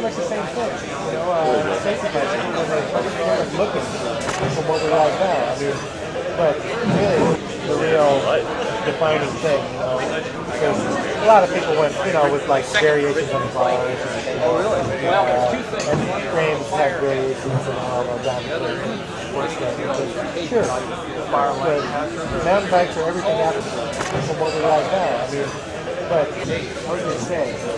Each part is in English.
pretty much the same thing. You know, uh, safety when they kind looking from what we like now. I mean, but really, the real defining thing, you know, because a lot of people went, you know, with like variations on the bars. And, oh, really? Well, there's two things. And frames have variations and all of that. Sure. But mountain bikes are everything after from what we like now. I mean, but what do you say?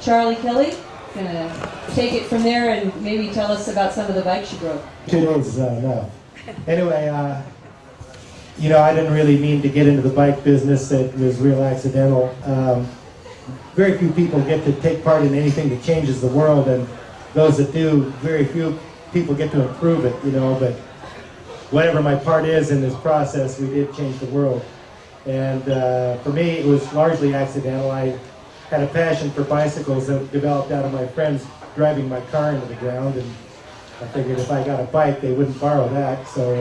Charlie Kelly. Gonna take it from there and maybe tell us about some of the bikes you broke. Two days is uh, enough. Anyway, uh, you know, I didn't really mean to get into the bike business. It was real accidental. Um, very few people get to take part in anything that changes the world, and those that do, very few people get to improve it, you know, but whatever my part is in this process, we did change the world. And uh, for me, it was largely accidental. I had a passion for bicycles that developed out of my friends driving my car into the ground, and I figured if I got a bike, they wouldn't borrow that. So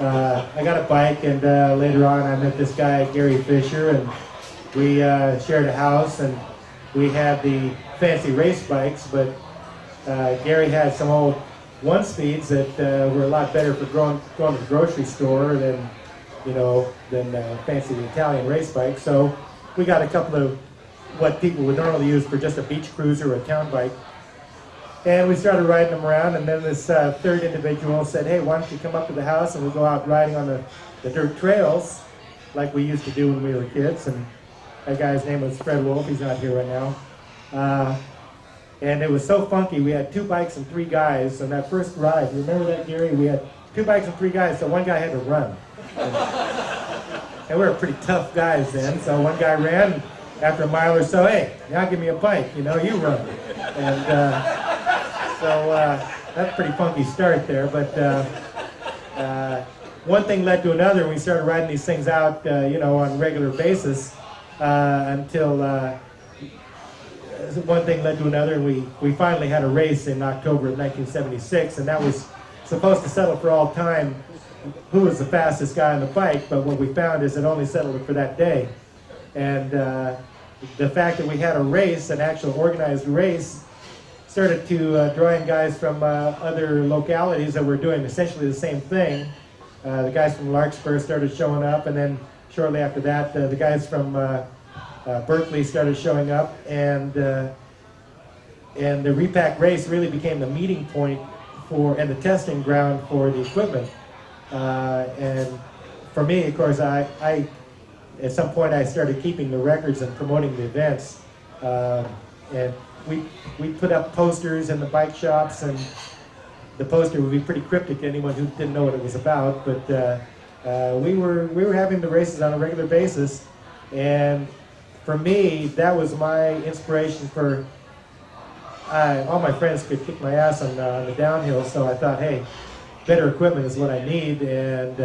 uh, uh, I got a bike, and uh, later on, I met this guy, Gary Fisher, and we uh, shared a house, and we had the fancy race bikes, but uh, Gary had some old one speeds that uh, were a lot better for going, going to the grocery store than, you know, than fancy Italian race bikes. So we got a couple of what people would normally use for just a beach cruiser or a town bike. And we started riding them around, and then this uh, third individual said, hey, why don't you come up to the house and we'll go out riding on the, the dirt trails like we used to do when we were kids. And that guy's name was Fred Wolf. He's not here right now. Uh, and it was so funky. We had two bikes and three guys on that first ride. Remember that, Gary? We had two bikes and three guys, so one guy had to run. And, and we were pretty tough guys then, so one guy ran after a mile or so, hey, now give me a bike, you know, you run. And uh, so uh, that's a pretty funky start there, but uh, uh one thing led to another, we started riding these things out, uh, you know, on a regular basis uh, until one thing led to another, we, we finally had a race in October of 1976, and that was supposed to settle for all time who was the fastest guy on the bike, but what we found is it only settled for that day. And uh, the fact that we had a race, an actual organized race, started to uh, draw in guys from uh, other localities that were doing essentially the same thing. Uh, the guys from Larkspur started showing up, and then shortly after that, uh, the guys from uh, uh, Berkeley started showing up, and and the repack race really became the meeting point for and the testing ground for the equipment. And for me, of course, I, I at some point I started keeping the records and promoting the events, uh, and we we put up posters in the bike shops, and the poster would be pretty cryptic to anyone who didn't know what it was about, but. Uh, uh, we were we were having the races on a regular basis, and for me, that was my inspiration for, I, all my friends could kick my ass on, uh, on, the downhill, so I thought, hey, better equipment is what I need, and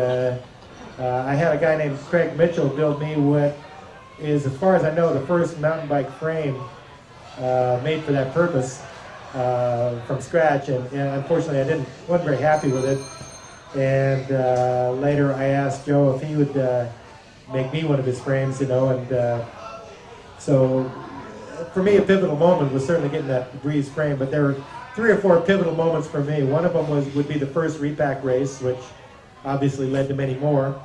uh, uh, I had a guy named Craig Mitchell build me what is, as far as I know, the first mountain bike frame uh, made for that purpose uh, from scratch, and, and, unfortunately I didn't, wasn't very happy with it, and uh, later I asked Joe if he would make me one of his frames, you know, and so for me, a pivotal moment was certainly getting that Breeze frame, but there were three or four pivotal moments for me. One of them was would be the first repack race, which obviously led to many more.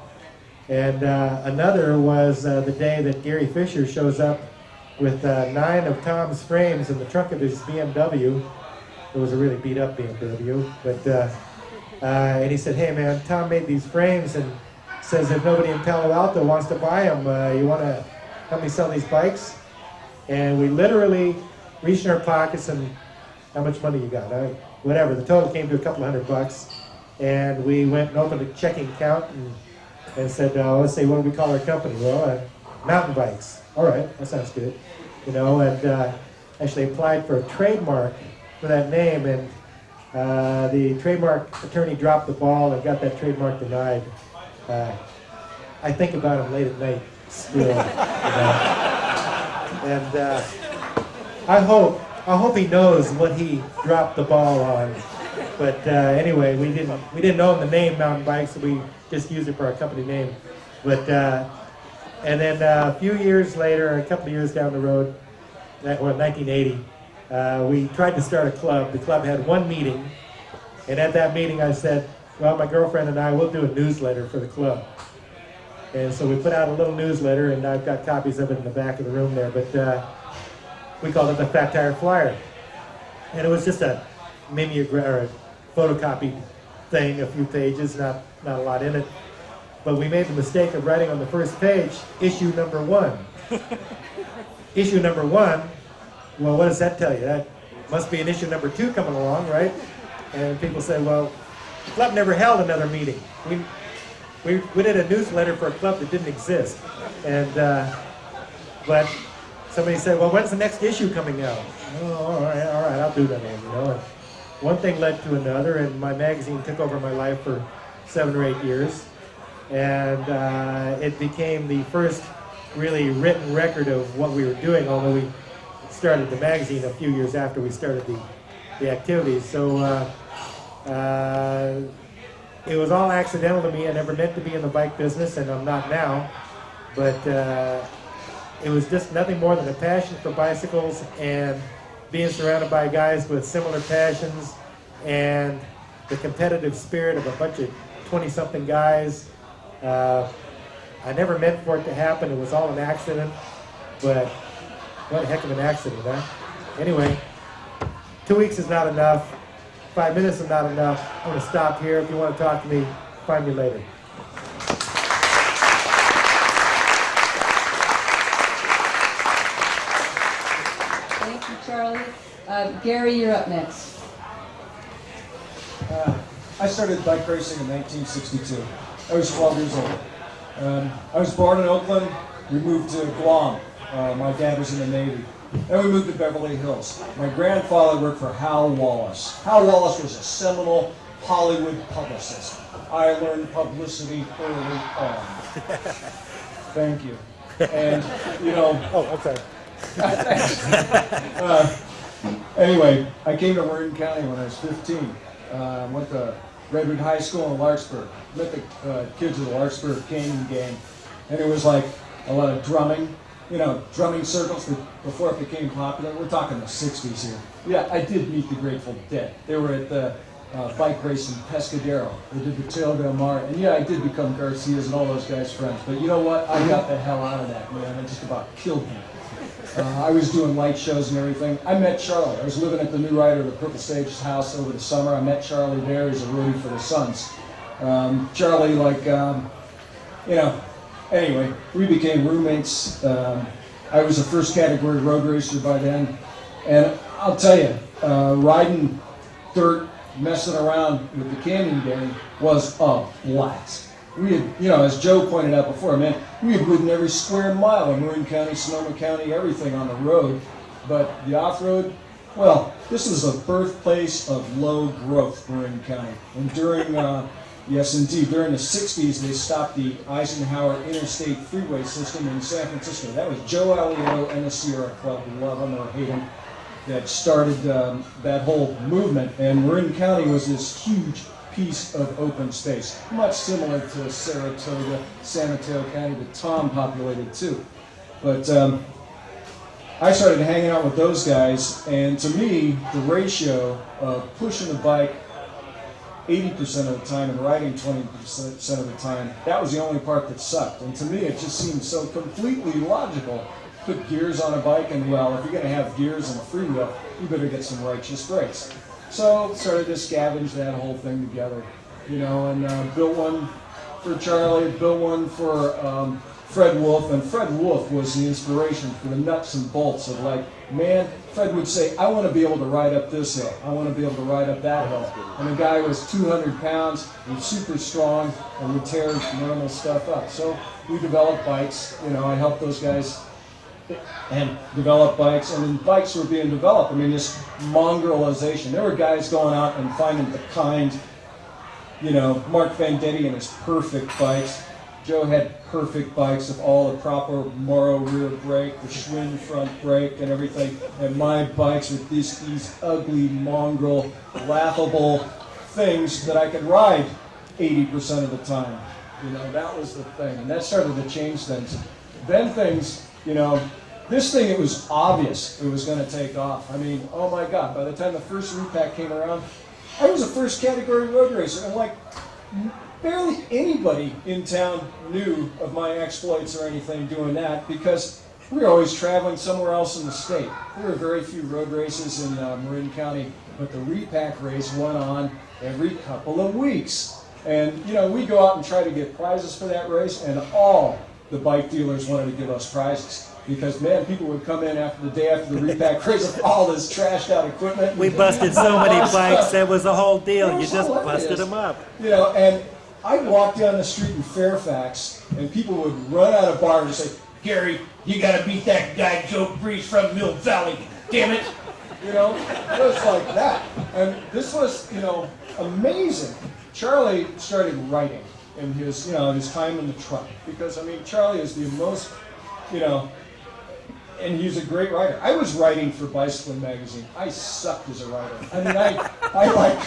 And uh, another was uh, the day that Gary Fisher shows up with uh, nine of Tom's frames in the trunk of his BMW. It was a really beat up BMW, but uh, uh, and he said, "Hey man, Tom made these frames and says if nobody in Palo Alto wants to buy them, uh, you want to help me sell these bikes. And we literally reached in our pockets and how much money you got? Whatever. The total came to a couple hundred bucks. And we went and opened a checking account and, and said, uh, let's say, what do we call our company? Well, uh, mountain bikes. All right, that sounds good. You know, and uh, actually applied for a trademark for that name, and uh, the trademark attorney dropped the ball and got that trademark denied. Uh, I think about him late at night still. you know. And uh, I hope, I hope he knows what he dropped the ball on. But uh, anyway, we didn't, we didn't own the name Mountain Bikes, so we just used it for our company name. But uh, and then uh, a few years later, a couple of years down the road, that well, 1980, uh, we tried to start a club. The club had one meeting, and at that meeting, I said, "Well, my girlfriend and I will do a newsletter for the club." And so we put out a little newsletter, and I've got copies of it in the back of the room there. But uh, we called it the Fat Tire Flyer, and it was just a mimeograph a photocopied thing, a few pages, not not a lot in it. But we made the mistake of writing on the first page, issue number one. issue number one, well, what does that tell you? That must be an issue number two coming along, right? And people say, well, the club never held another meeting. We, we, we did a newsletter for a club that didn't exist. And, uh, but somebody said, well, when's the next issue coming out? Oh, all right, all right, I'll do that, man, you know. One thing led to another, and my magazine took over my life for seven or eight years and uh, it became the first really written record of what we were doing, although we started the magazine a few years after we started the, the activities. So uh, uh, it was all accidental to me. I never meant to be in the bike business, and I'm not now. But uh, it was just nothing more than a passion for bicycles and being surrounded by guys with similar passions and the competitive spirit of a bunch of 20-something guys uh, I never meant for it to happen. It was all an accident. But what a heck of an accident, huh? Anyway, two weeks is not enough. Five minutes is not enough. I'm going to stop here. If you want to talk to me, find me later. Thank you, Charlie. Uh, Gary, you're up next. Uh, I started bike racing in 1962. I was 12 years old. Um, I was born in Oakland. We moved to Guam. Uh, my dad was in the Navy. Then we moved to Beverly Hills. My grandfather worked for Hal Wallis. Hal Wallis was a seminal Hollywood publicist. I learned publicity early on. Thank you. And, you know, Oh, I'm uh, anyway, I came to Marin County when I was 15. Uh, went to Redwood High School in Larkspur. Met the uh, kids of the Larkspur Canyon Gang. And it was like a lot of drumming, you know, drumming circles before it became popular. We're talking the 60s here. Yeah, I did meet the Grateful Dead. They were at the uh, bike race in Pescadero. They did the Trail del Mar. And yeah, I did become Garcia's and all those guys' friends. But you know what? I got the hell out of that, man. I just about killed me. Uh, I was doing light shows and everything. I met Charlie. I was living at the New Rider, the Purple Sage's house over the summer. I met Charlie there. He's a roadie for the Sons. Um, Charlie, like, um, you know, anyway, we became roommates. Um, I was a first category road racer by then. And I'll tell you, uh, riding dirt, messing around with the Canyon Gang was a blast. We had, you know, as Joe pointed out before, man, we had ridden every square mile in Marin County, Sonoma County, everything on the road. But the off-road, well, this was the birthplace of low growth, Marin County. And during, uh, yes indeed, during the 60s, they stopped the Eisenhower Interstate Freeway System in San Francisco. That was Joe Alioto and the Sierra Club, love them or hate them, that started um, that whole movement. And Marin County was this huge piece of open space, much similar to Saratoga, San Mateo County that Tom populated too. But um, I started hanging out with those guys, and to me, the ratio of pushing the bike 80% of the time and riding 20% of the time, that was the only part that sucked. And to me, it just seemed so completely logical. Put gears on a bike, and well, if you're going to have gears and a freewheel, you better get some righteous brakes. So started to scavenge that whole thing together, you know, and uh, built one for Charlie, built one for um, Fred Wolf, and Fred Wolf was the inspiration for the nuts and bolts of like, man, Fred would say, I want to be able to ride up this hill, I want to be able to ride up that hill, and the guy was 200 pounds and super strong and would tear normal stuff up. So we developed bikes, you know, I helped those guys and develop bikes, and then bikes were being developed. I mean, this mongrelization. There were guys going out and finding the kind, you know, Mark Vendetti and his perfect bikes. Joe had perfect bikes of all the proper Morrow rear brake, the Schwinn front brake, and everything. And my bikes with these these ugly, mongrel, laughable things that I could ride 80% of the time. You know, that was the thing, and that started to change things. Then things, you know, this thing it was obvious it was going to take off. I mean, oh my God! By the time the first repack came around, I was a first category road racer, and like barely anybody in town knew of my exploits or anything doing that because we were always traveling somewhere else in the state. There were very few road races in uh, Marin County, but the repack race went on every couple of weeks. And you know, we go out and try to get prizes for that race, and all the bike dealers wanted to give us prizes. Because man, people would come in after the day after the repack race with all this trashed out equipment. We busted so many bikes. That was a whole deal. You just hilarious. busted them up. You know, and I'd walk down the street in Fairfax, and people would run out of bars and say, Gary, you gotta beat that guy Joe Breeze from Mill Valley. Damn it. you know, it was like that. And this was, you know, amazing. Charlie started writing in his, you know, his time in the truck because I mean, Charlie is the most, you know, and he's a great writer. I was writing for Bicycling magazine. I sucked as a writer. I mean, I, I like,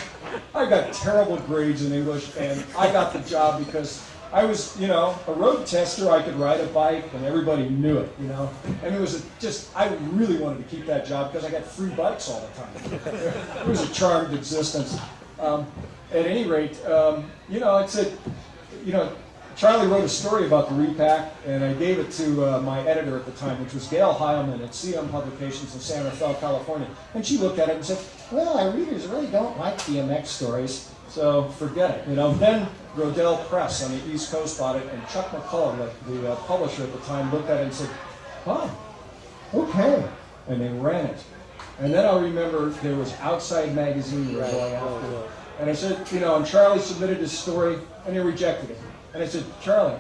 I got terrible grades in English, and I got the job because I was, you know, a road tester. I could ride a bike, and everybody knew it, you know. And it was a, just, I really wanted to keep that job because I got free bikes all the time. it was a charmed existence. Um, at any rate, um, you know, it's a, you know, Charlie wrote a story about the repack, and I gave it to uh, my editor at the time, which was Gail Heilman at CM Publications in San Rafael, California. And she looked at it and said, "Well, our readers really don't like BMX stories, so forget it." You know. Then Rodale Press on the East Coast bought it, and Chuck McCullough, the, the uh, publisher at the time, looked at it and said, "Oh, okay," and they ran it. And then I remember there was Outside Magazine were going after. And I said, you know, and Charlie submitted his story, and they rejected it. And I said, Charlie,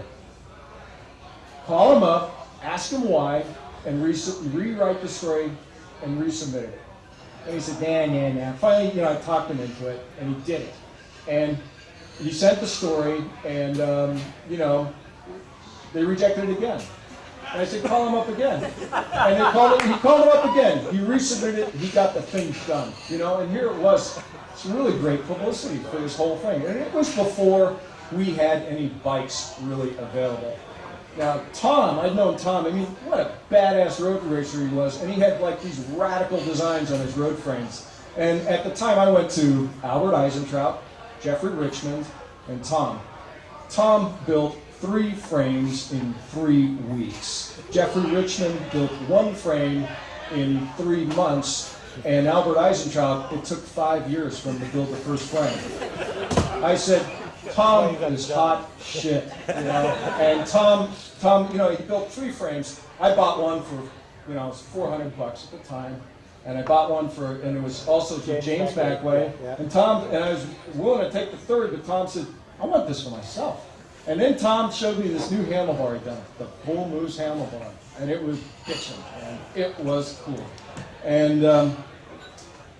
call him up, ask him why, and re- rewrite the story and resubmit it. And he said, nah, nah, nah. Finally, you know, I talked him into it, and he did it. And he sent the story, and, um, you know, they rejected it again. And I said, call him up again. And they called he called him up again. He resubmitted it, he got the thing done. You know, and here it was. Some really great publicity for this whole thing. And it was before we had any bikes really available. Now, Tom, I'd known Tom, I mean, what a badass road racer he was. And he had like these radical designs on his road frames. And at the time, I went to Albert Eisentraut, Jeffrey Richmond, and Tom. Tom built three frames in three weeks. Jeffrey Richmond built one frame in three months, and Albert Eisentraut, it took five years for him to build the first frame. I said, Tom is hot shit, you know. And Tom, Tom, you know, he built three frames. I bought one for, you know, it was 400 bucks at the time. And I bought one for, and it was also to James James Backway, yeah. And Tom, and I was willing to take the third, but Tom said, I want this for myself. And then Tom showed me this new handlebar he'd done, the Bull Moose handlebar. And it was bitchin', and it was cool. And um,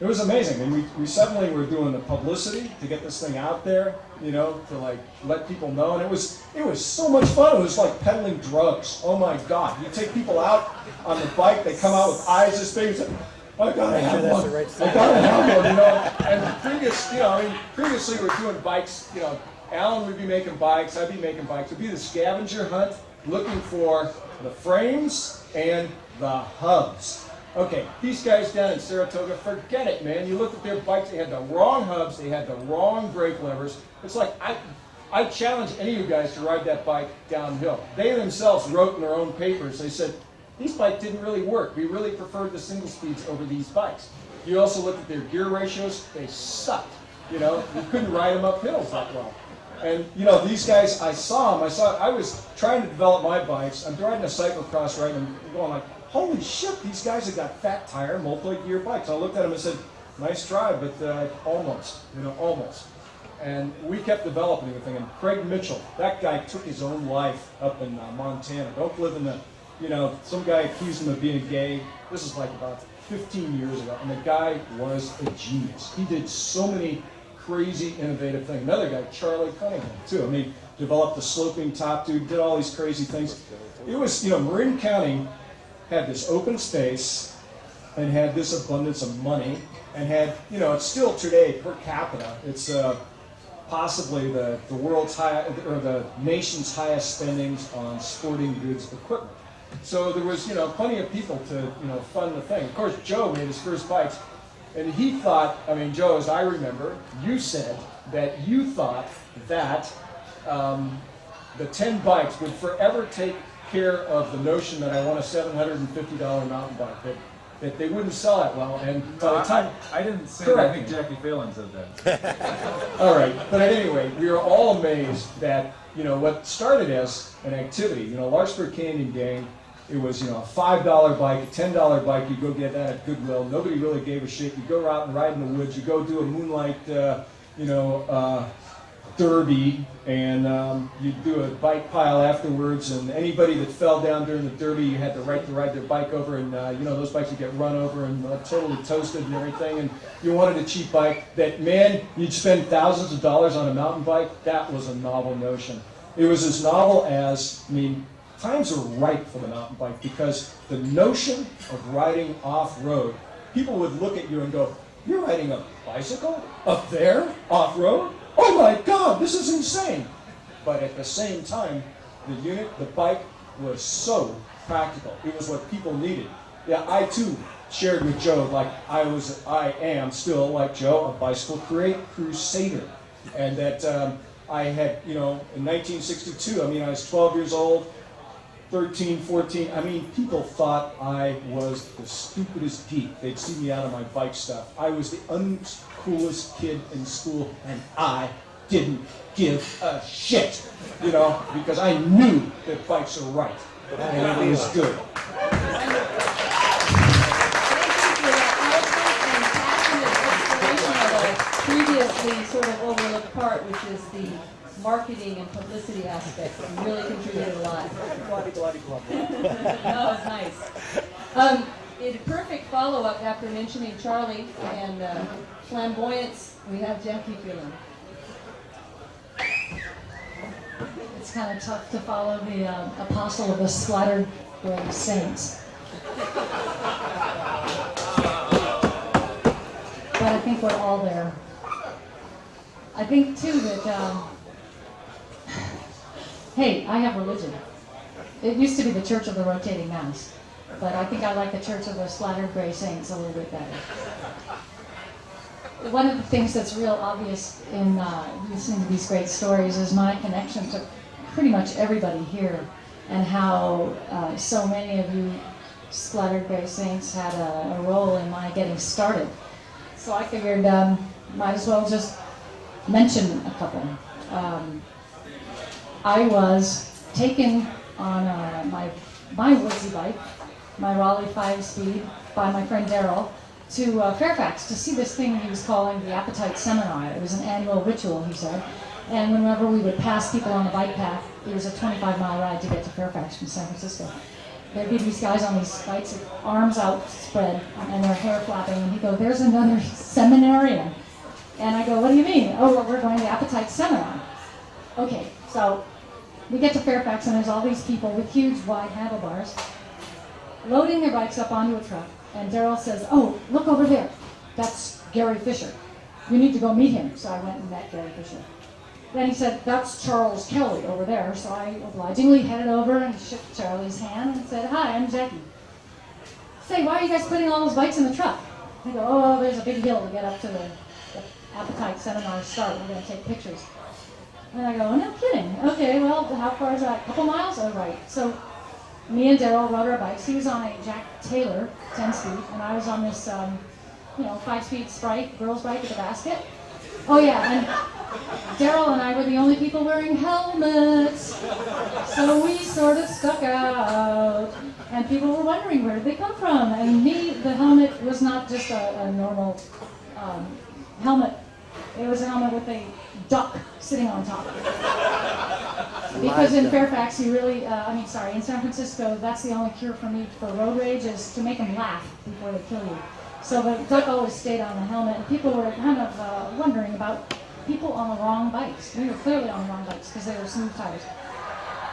it was amazing. And we, we suddenly were doing the publicity to get this thing out there, you know, to like let people know. And it was it was so much fun. It was like peddling drugs. Oh my God. You take people out on the bike, they come out with eyes this big. and say, I gotta have one. right I gotta have one, you know. And previous, you know, I mean, previously we were doing bikes, you know, Alan would be making bikes, I'd be making bikes. It'd be the scavenger hunt looking for the frames and the hubs. Okay, these guys down in Saratoga, forget it, man. You look at their bikes, they had the wrong hubs, they had the wrong brake levers. It's like, I, I challenge any of you guys to ride that bike downhill. They themselves wrote in their own papers, they said, these bikes didn't really work. We really preferred the single speeds over these bikes. You also look at their gear ratios, they sucked. You know, you couldn't ride them up hills that well. And you know, these guys, I saw them. I saw. I was trying to develop my bikes. I'm riding a cyclocross right, and I'm going like, holy shit! These guys have got fat tire, multi-gear bikes. I looked at them and said, nice try, but uh, almost. You know, almost. And we kept developing everything. And Craig Mitchell, that guy took his own life up in uh, Montana. Don't live in the you know, some guy accused him of being gay. This is like about 15 years ago, and the guy was a genius. He did so many crazy, innovative things. Another guy, Charlie Cunningham, too. I mean, developed the sloping top tube, did all these crazy things. It was, you know, Marin County had this open space and had this abundance of money and had, you know, it's still today per capita, it's uh, possibly the, the world's high, or the nation's highest spendings on sporting goods equipment. So there was, you know, plenty of people to, you know, fund the thing. Of course, Joe made his first bikes, and he thought, I mean, Joe, as I remember, you said that you thought that um, the 10 bikes would forever take care of the notion that I want a $750 mountain bike, that, that they wouldn't sell it well, and by the time... I, I didn't say that. Correct I think. Jacquie Phelan said that. All right, but at any rate, we were all amazed that you know what started as an activity. You know, Larkspur Canyon Gang. It was you know a five dollar bike, a ten dollar bike. You go get that at Goodwill. Nobody really gave a shit. You go out and ride in the woods. You go do a moonlight, uh, you know, uh, derby, and um, you do a bike pile afterwards. And anybody that fell down during the derby, you had the right to ride their bike over. And uh, you know those bikes would get run over and uh, totally toasted and everything. And you wanted a cheap bike. That man, you'd spend thousands of dollars on a mountain bike. That was a novel notion. It was as novel as I mean. Times are ripe for the mountain bike because the notion of riding off-road, people would look at you and go, "You're riding a bicycle up there off-road? Oh my God, this is insane!" But at the same time, the unit, the bike, was so practical. It was what people needed. Yeah, I too shared with Joe, like I was, I am still like Joe, a bicycle cru- crusader, and that um, I had, you know, in 1962. I mean, I was 12 years old. 13, 14, I mean, people thought I was the stupidest geek. They'd see me out of my bike stuff. I was the uncoolest kid in school, and I didn't give a shit, you know, because I knew that bikes are right, and it was good. Sort of overlooked part, which is the marketing and publicity aspects You really contributed a lot. That was nice. Um, in perfect follow-up after mentioning Charlie and uh, flamboyance, we have Jacquie Phelan. It's kind of tough to follow the uh, apostle of the slaughtered gray saints. But I think we're all there. I think too that, um, hey, I have religion. It used to be the Church of the Rotating Mass, but I think I like the Church of the Slaughtered Gray Saints a little bit better one of the things that's real obvious in uh, listening to these great stories is my connection to pretty much everybody here and how uh, so many of you splattered gray saints had a, a role in my getting started. So I figured um, might as well just mention a couple. Um, I was taken on uh, my my woodsy bike, my Raleigh 5-speed, by my friend Daryl to uh, Fairfax to see this thing he was calling the Appetite Seminar. It was an annual ritual, he said. And whenever we would pass people on the bike path, it was a 25 mile ride to get to Fairfax from San Francisco. There'd be these guys on these bikes with arms outspread and their hair flapping, and he'd go, There's another seminarian. And I go, What do you mean? Oh, well, we're going to Appetite Seminar. Okay, so we get to Fairfax, and there's all these people with huge wide handlebars loading their bikes up onto a truck. And Daryl says, Oh, look over there. That's Gary Fisher. You need to go meet him. So I went and met Gary Fisher. Then he said, That's Charles Kelly over there. So I obligingly headed over and shook Charlie's hand and said, Hi, I'm Jacquie. Say, why are you guys putting all those bikes in the truck? They go, Oh, there's a big hill to get up to the, the appetite seminar start. We're going to take pictures. And I go, No kidding. Okay, well, how far is that? A couple miles? All right. So me and Daryl rode our bikes. He was on a Jack Taylor 10 speed, and I was on this, um, you know, 5 speed Sprite girls' bike with a basket. Oh, yeah, and Daryl and I were the only people wearing helmets. So we sort of stuck out. And people were wondering where did they come from. And me, the helmet was not just a, a normal um, helmet, it was a helmet with a duck sitting on top. Because in Fairfax, you really, uh, I mean, sorry, in San Francisco, that's the only cure for me for road rage is to make them laugh before they kill you. So the duck always stayed on the helmet, and people were kind of uh, wondering about people on the wrong bikes. We were clearly on the wrong bikes because they were smooth tires.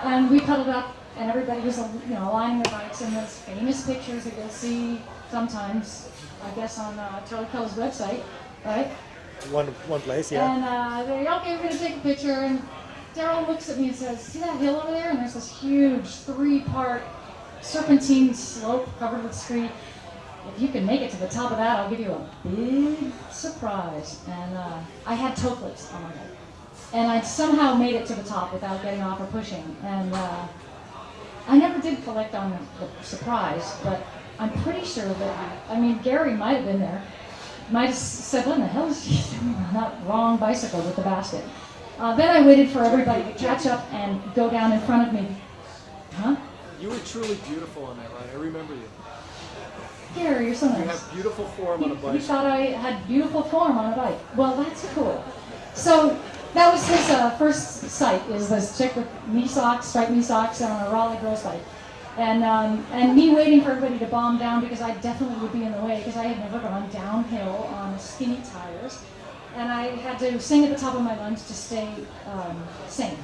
And we pedaled up, and everybody was, you know, aligning their bikes, in those famous pictures that you'll see sometimes, I guess, on uh, Charlie Kelly's website, right? One, one place, yeah. And uh, they okay, we're gonna take a picture. And Daryl looks at me and says, "See that hill over there? And there's this huge three-part serpentine slope covered with scree. If you can make it to the top of that, I'll give you a big surprise." And uh, I had toe clips on my head, and I somehow made it to the top without getting off or pushing. And uh, I never did collect on the surprise, but I'm pretty sure that I mean Gary might have been there might have said, what in the hell is she doing on that wrong bicycle with the basket? Uh, then I waited for everybody to catch up and go down in front of me. Huh? You were truly beautiful on that ride. I remember you. Gary, you're so nice. You have beautiful form on a he bicycle. thought I had beautiful form on a bike. Well, that's cool. So that was his uh, first sight, is this chick with knee socks, striped knee socks, and on a Raleigh girls bike. And, um, and me waiting for everybody to bomb down because I definitely would be in the way because I had never gone downhill on skinny tires. And I had to sing at the top of my lungs to stay um, sane.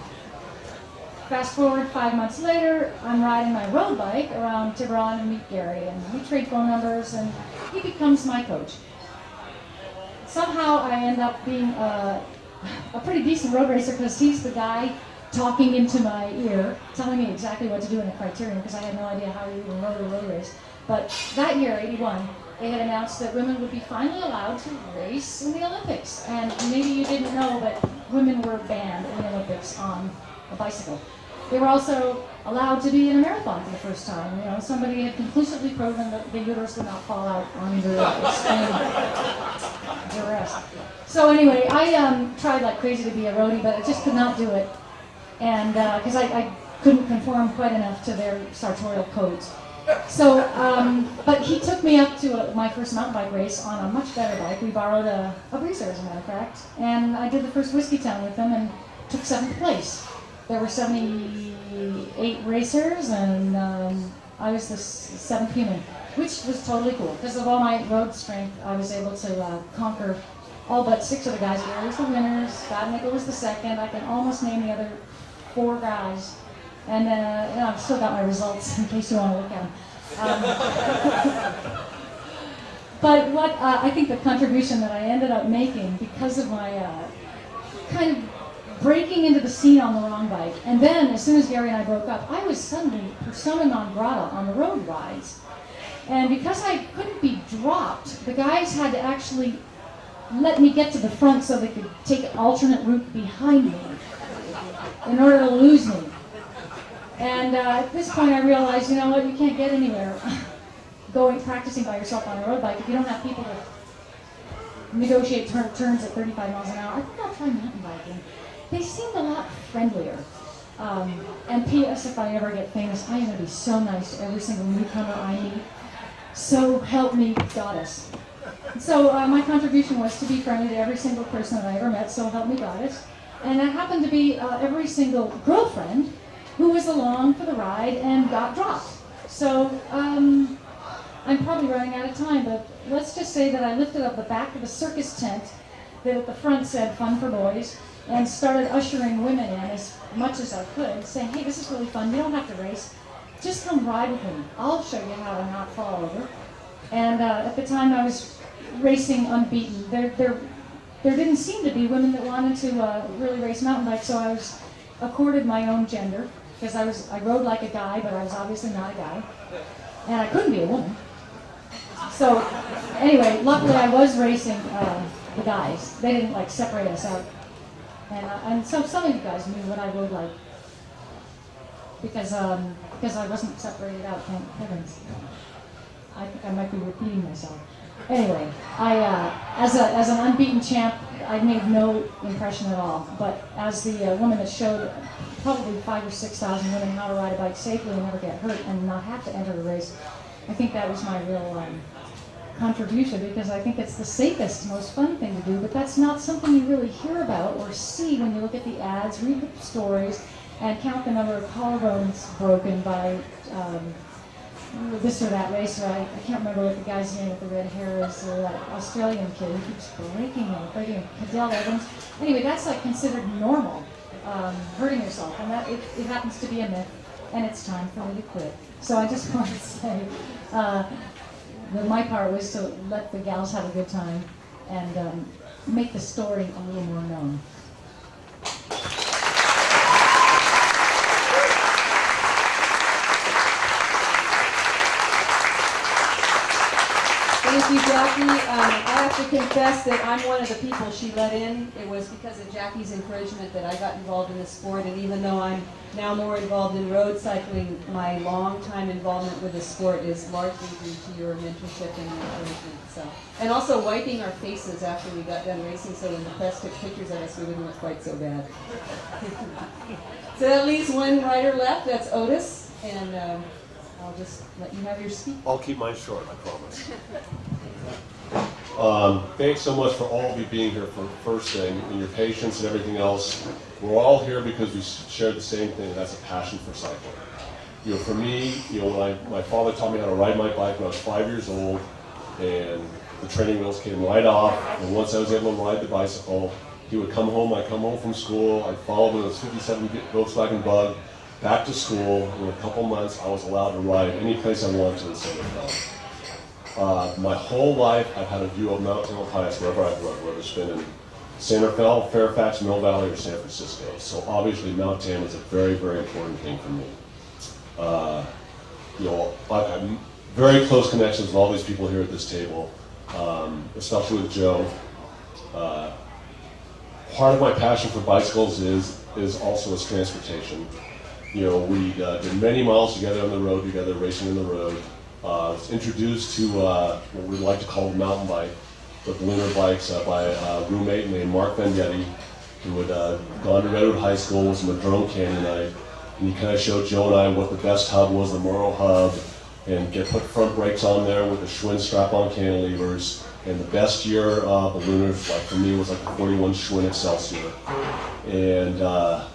Fast forward five months later, I'm riding my road bike around Tiburon and meet Gary, and we trade phone numbers, and he becomes my coach. Somehow I end up being a, a pretty decent road racer because he's the guy talking into my ear, telling me exactly what to do in the criterium because I had no idea how you even rode a road race. But that year, 81, they had announced that women would be finally allowed to race in the Olympics. And maybe you didn't know, but women were banned in the Olympics on a bicycle. They were also allowed to be in a marathon for the first time. You know, somebody had conclusively proven that the uterus would not fall out under extreme duress. So anyway, I um, tried like crazy to be a roadie, but I just could not do it, and because I, I couldn't conform quite enough to their sartorial codes. So, um, but he took me up to a, my first mountain bike race on a much better bike. We borrowed a, a breezer, as a matter of fact, and I did the first Whiskey Town with him and took seventh place. There were 78 racers, and um, I was the seventh human, which was totally cool. Because of all my road strength, I was able to uh, conquer all but six of the guys. Gary was the winner, Scott Nickel was the second. I can almost name the other four guys. And uh, know, I've still got my results in case you want to look at them. Um, but what uh, I think the contribution that I ended up making because of my uh, kind of breaking into the scene on the wrong bike, and then as soon as Gary and I broke up, I was suddenly persona non grata on the road rides. And because I couldn't be dropped, the guys had to actually let me get to the front so they could take an alternate route behind me in order to lose me. And uh, at this point, I realized, you know what, you can't get anywhere going practicing by yourself on a road bike if you don't have people to negotiate turn, turns at 35 miles an hour. I think I'll try mountain biking. They seemed a lot friendlier. Um, and P.S. If I ever get famous, I am going to be so nice to every single newcomer I meet. So help me, goddess. So uh, my contribution was to be friendly to every single person that I ever met. So help me, goddess. And it happened to be uh, every single girlfriend who was along for the ride and got dropped. So um, I'm probably running out of time, but let's just say that I lifted up the back of a circus tent that at the front said "Fun for Boys" and started ushering women in as much as I could, saying, "Hey, this is really fun. You don't have to race. Just come ride with me. I'll show you how to not fall over." And uh, at the time, I was racing unbeaten. There, there, there didn't seem to be women that wanted to uh, really race mountain bikes, so I was accorded my own gender because I was I rode like a guy, but I was obviously not a guy, and I couldn't be a woman. So anyway, luckily I was racing uh, the guys. They didn't like separate us out, and uh, and so some of you guys knew what I rode like because um, because I wasn't separated out. Thank heavens. I think I might be repeating myself. Anyway, I uh, as a as an unbeaten champ, I made no impression at all. But as the uh, woman that showed probably five or six thousand women how to ride a bike safely and never get hurt and not have to enter a race, I think that was my real um, contribution because I think it's the safest, most fun thing to do. But that's not something you really hear about or see when you look at the ads, read the stories, and count the number of collarbones broken by um, this or that racer. I, I can't remember what the guy's name with the red hair is, or that Australian kid who keeps breaking them, breaking them. Cadel Evans. Anyway, that's like considered normal, um, hurting yourself, and that it, it happens to be a myth, and it's time for me to quit. So I just want to say uh, that my part was to let the gals have a good time and um, make the story a little more known. Thank you, Jacquie. Um, I have to confess that I'm one of the people she let in. It was because of Jacquie's encouragement that I got involved in the sport, and even though I'm now more involved in road cycling, my long-time involvement with the sport is largely due to your mentorship and encouragement. So, and also wiping our faces after we got done racing, so when the press took pictures of us, we wouldn't look quite so bad. so that leaves one rider left. That's Otis, and um, I'll just let you have your speech. I'll keep mine short, I promise. Um, thanks so much for all of you being here for first thing, and your patience and everything else. We're all here because we share the same thing, and that's a passion for cycling. You know, for me, you know, when I, my father taught me how to ride my bike when I was five years old, and the training wheels came right off, and once I was able to ride the bicycle, he would come home, I'd come home from school, I'd follow him in his 57 Volkswagen Bug, back to school. In a couple months, I was allowed to ride any place I wanted to in Fe. Uh, my whole life, I've had a view of Mount Tamalpais wherever I've run, whether it's been in Santa Fe, Fairfax, Mill Valley, or San Francisco. So obviously, Mount Tam is a very, very important thing for me. Uh, you know, I've very close connections with all these people here at this table, um, especially with Joe. Uh, part of my passion for bicycles is is also as transportation. You know, we uh, did many miles together on the road together, racing in the road. Uh, was introduced to uh, what we like to call the mountain bike, the Lunar bikes uh, by a roommate named Mark Vendetti, who had uh, gone to Redwood High School, was a Madrone Canyonite, and he kind of showed Joe and I what the best hub was, the Morrow hub, and get put front brakes on there with the Schwinn strap-on cantilevers. And the best year uh, ballooners, like for me, was like the 41 Schwinn Excelsior. And uh,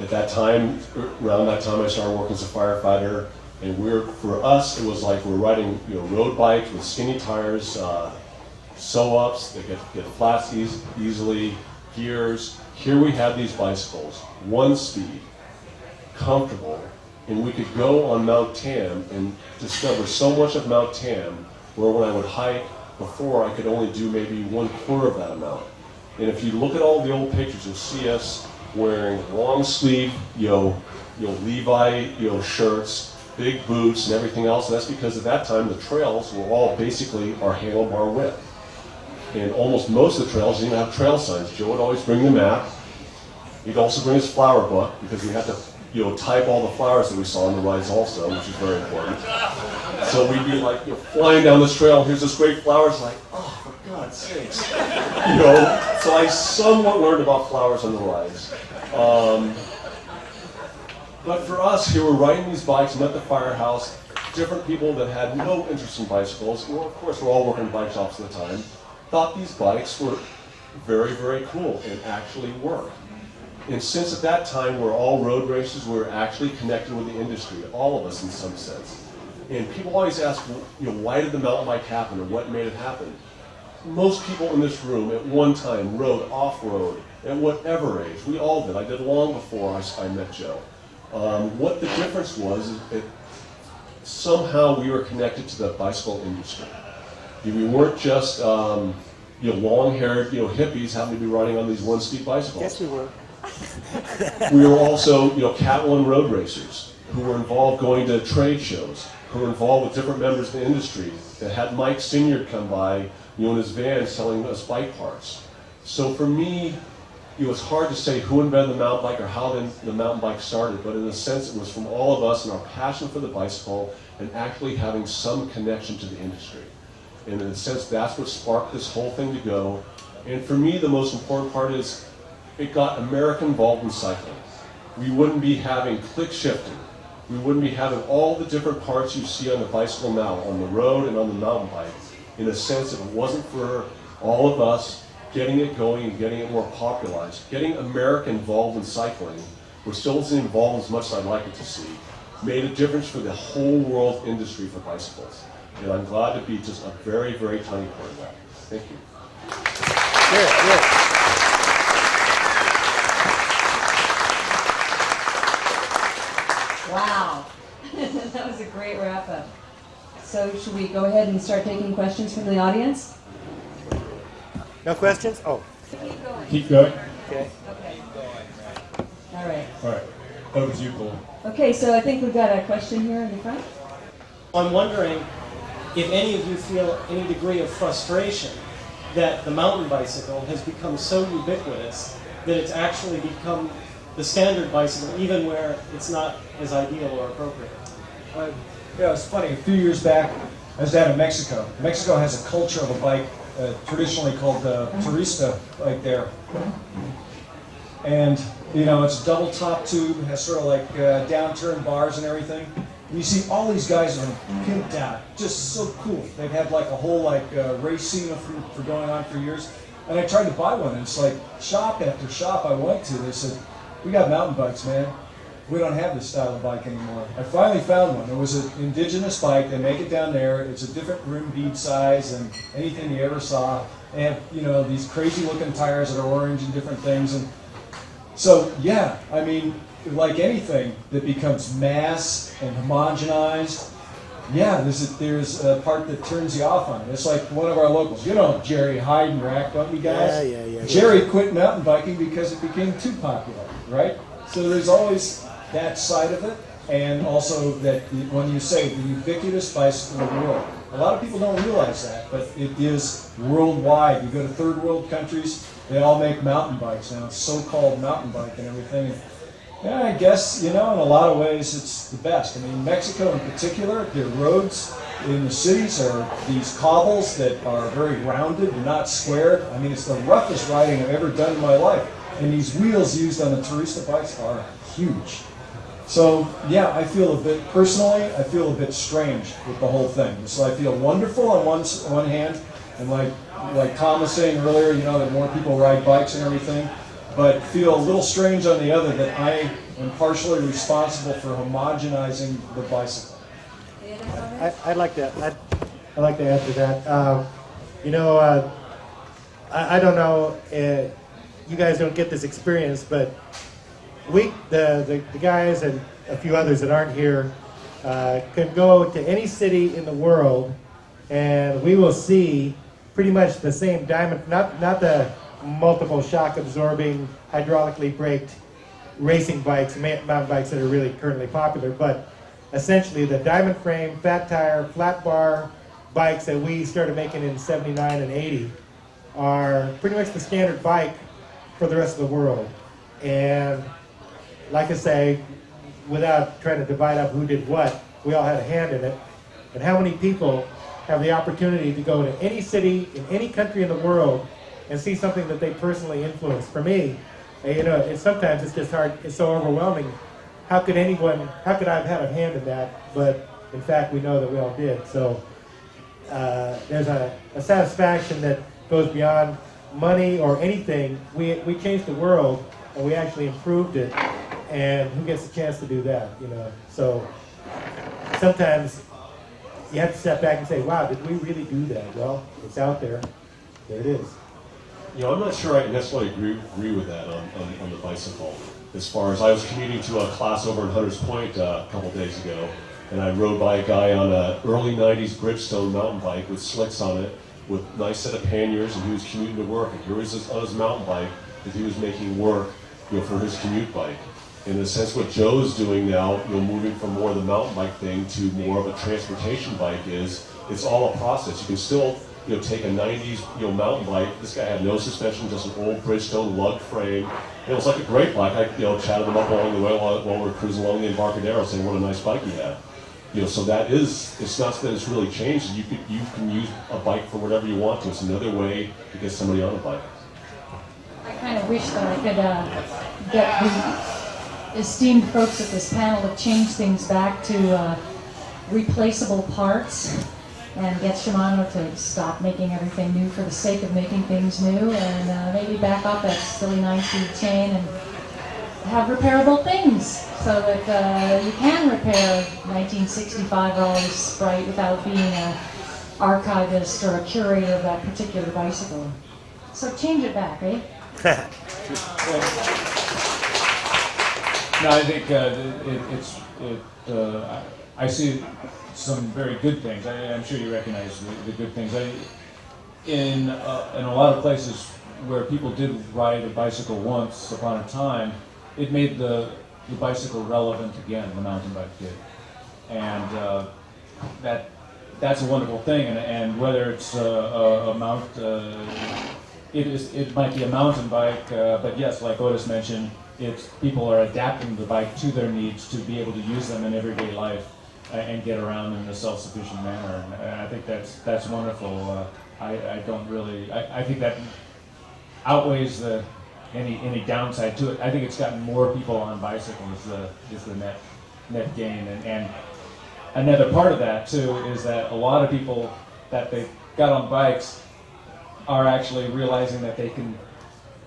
at that time, around that time, I started working as a firefighter. And we're, for us, it was like we're riding, you know, road bikes with skinny tires, uh, sew-ups that get, get flats eas- easily, gears. Here we had these bicycles, one speed, comfortable, and we could go on Mount Tam and discover so much of Mount Tam where when I would hike before I could only do maybe one quarter of that amount. And if you look at all the old pictures, you'll see us wearing long sleeve, you know, you know, Levi, you know, shirts, big boots and everything else. And that's because at that time the trails were all basically our handlebar width. And almost most of the trails didn't have trail signs. Joe would always bring the map. He'd also bring his flower book because we had to, you know, type all the flowers that we saw on the rides also, which is very important. So we'd be like, you know, flying down this trail. Here's this great flower. It's like, oh, God's sakes, you know. So I somewhat learned about flowers on the rides. Um, but for us who were riding these bikes at the firehouse, different people that had no interest in bicycles, well, of course, we're all working in bike shops at the time, thought these bikes were very, very cool and actually worked. And since at that time we're all road racers, we're actually connected with the industry, all of us in some sense. And people always ask, you know, why did the mountain bike happen or what made it happen? Most people in this room at one time rode off-road at whatever age. We all did. I did long before I, I met Joe. Um, what the difference was is that somehow we were connected to the bicycle industry. We weren't just um, you know, long-haired you know, hippies having to be riding on these one-speed bicycles. Yes, we were. we were also, you know, Cat 1 road racers who were involved going to trade shows, who were involved with different members of the industry that had Mike Senior come by, you know, in his van selling us bike parts. So for me, it was hard to say who invented the mountain bike or how the, mountain bike started, but in a sense it was from all of us and our passion for the bicycle and actually having some connection to the industry. And in a sense, that's what sparked this whole thing to go. And for me, the most important part is it got America involved in cycling. We wouldn't be having click shifting. We wouldn't be having all the different parts you see on the bicycle now, on the road and on the mountain bike. In a sense, if it wasn't for all of us getting it going and getting it more popularized, getting America involved in cycling, which still isn't involved as much as I'd like it to see, made a difference for the whole world industry for bicycles. And I'm glad to be just a very, very tiny part of that. Thank you. Good, good. Wow. that was a great wrap up. So should we go ahead and start taking questions from the audience? No questions? Oh, Keep going. Keep going. okay. Okay. All right. All right. Over to you, Cole. Okay, so I think we've got a question here in the front. I'm wondering if any of you feel any degree of frustration that the mountain bicycle has become so ubiquitous that it's actually become the standard bicycle, even where it's not as ideal or appropriate. Uh, yeah, it's funny. A few years back, I was down in Mexico. Mexico has a culture of a bike uh, traditionally called the turista bike there. And, you know, it's a double top tube, has sort of like uh, downturn bars and everything. And you see all these guys are pimped out, just so cool. They've had like a whole like uh, race scene for, for going on for years. And I tried to buy one, and it's like shop after shop I went to, they said, we got mountain bikes, man. We don't have this style of bike anymore. I finally found one. It was an indigenous bike. They make it down there. It's a different rim bead size than anything you ever saw. They have, you know, these crazy looking tires that are orange and different things. And so, yeah, I mean, like anything that becomes mass and homogenized, yeah, there's a, there's a part that turns you off on it. It's like one of our locals. You know Jerry Heidenreich, don't you guys? Yeah, yeah, yeah, yeah. Jerry quit mountain biking because it became too popular, right? So there's always that side of it, and also that when you say the ubiquitous bicycle in the world, a lot of people don't realize that, but it is worldwide. You go to third world countries, they all make mountain bikes now, so-called mountain bike and everything. Yeah, I guess, you know, in a lot of ways it's the best. I mean, Mexico in particular, their roads in the cities are these cobbles that are very rounded and not squared. I mean, it's the roughest riding I've ever done in my life. And these wheels used on the Turista bikes are huge. So, yeah, I feel a bit, personally, I feel a bit strange with the whole thing. So I feel wonderful on one, one hand, and like, like Tom was saying earlier, you know, that more people ride bikes and everything, but feel a little strange on the other that I am partially responsible for homogenizing the bicycle. Any other comments? I, I'd like to, I'd, I'd like to add to that. Um, you know, uh, I, I don't know, uh, you guys don't get this experience, but we, the, the, the guys and a few others that aren't here, uh, could go to any city in the world and we will see pretty much the same diamond, not, not the multiple shock absorbing, hydraulically braked racing bikes, mountain bikes that are really currently popular, but essentially the diamond frame, fat tire, flat bar bikes that we started making in 79 and 80 are pretty much the standard bike for the rest of the world. And like I say, without trying to divide up who did what, we all had a hand in it. And how many people have the opportunity to go to any city in any country in the world and see something that they personally influenced? For me, eh, you know, sometimes it's just hard. It's so overwhelming. How could anyone? How could I have had a hand in that? But in fact, we know that we all did. So uh, there's a, a satisfaction that goes beyond money or anything. We, we changed the world and we actually improved it. And who gets a chance to do that, you know? So sometimes you have to step back and say, wow, did we really do that? Well, it's out there. There it is. You know, I'm not sure I necessarily agree, agree with that on, on, on the bicycle. As far as I was commuting to a class over in Hunters Point uh, a couple days ago, and I rode by a guy on a early 90s Bridgestone mountain bike with slicks on it, with a nice set of panniers, and he was commuting to work. And here he was on his mountain bike that he was making work, you know, for his commute bike. In a sense, what Joe's doing now, you know, moving from more of the mountain bike thing to more of a transportation bike is, it's all a process. You can still, you know, take a 90s, you know, mountain bike. This guy had no suspension, just an old Bridgestone lug frame. It was like a great bike. I, you know, chatted him up along the way while, while we were cruising along the Embarcadero, saying what a nice bike he had. You know, so that is, it's not that it's really changed. You could, you can use a bike for whatever you want to. It's another way to get somebody on a bike. I kind of wish that I could uh, get esteemed folks at this panel have changed things back to uh, replaceable parts and get Shimano to stop making everything new for the sake of making things new and uh, maybe back off that silly nine-speed chain and have repairable things so that uh, you can repair 1965 Raleigh Sprite without being an archivist or a curator of that particular bicycle. So change it back, eh? No, I think uh, it, it's, it, uh, I see some very good things. I, I'm sure you recognize the, the good things. I, in, uh, in a lot of places where people did ride a bicycle once upon a time, it made the, the bicycle relevant again, the mountain bike did. And uh, that, that's a wonderful thing. And, and whether it's a, a, a mount, uh, it, is, it might be a mountain bike, uh, but yes, like Otis mentioned, it's, people are adapting the bike to their needs to be able to use them in everyday life uh, and get around in a self-sufficient manner. And, and I think that's, that's wonderful. Uh, I, I don't really, I, I think that outweighs the, any, any downside to it. I think it's gotten more people on bicycles the, is the net, net gain. And, and another part of that too is that a lot of people that they got on bikes are actually realizing that they can.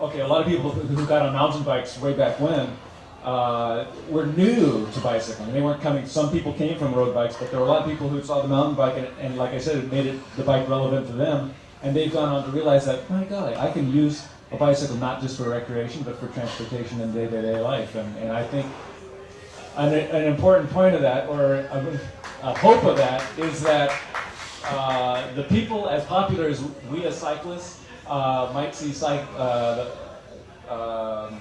Okay, a lot of people who got on mountain bikes way back when uh, were new to bicycling. They weren't coming. Some people came from road bikes, but there were a lot of people who saw the mountain bike, and, and like I said, it made it the bike relevant to them. And they've gone on to realize that, my God, I can use a bicycle not just for recreation, but for transportation in day-to-day life. And, and I think an, an important point of that, or a, a hope of that, is that uh, the people as popular as we as cyclists uh, might see uh, um,